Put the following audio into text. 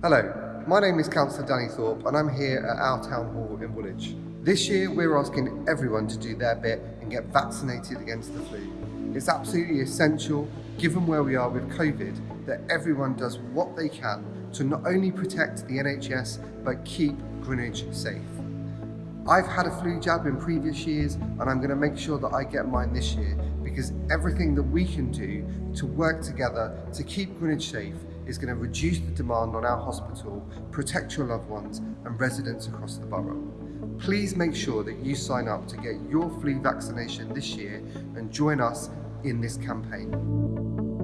Hello, my name is Councillor Danny Thorpe and I'm here at our town hall in Woolwich. This year we're asking everyone to do their bit and get vaccinated against the flu. It's absolutely essential, given where we are with COVID, that everyone does what they can to not only protect the NHS but keep Greenwich safe. I've had a flu jab in previous years and I'm going to make sure that I get mine this year because everything that we can do to work together to keep Greenwich safe is going to reduce the demand on our hospital, protect your loved ones and residents across the borough. Please make sure that you sign up to get your flu vaccination this year and join us in this campaign.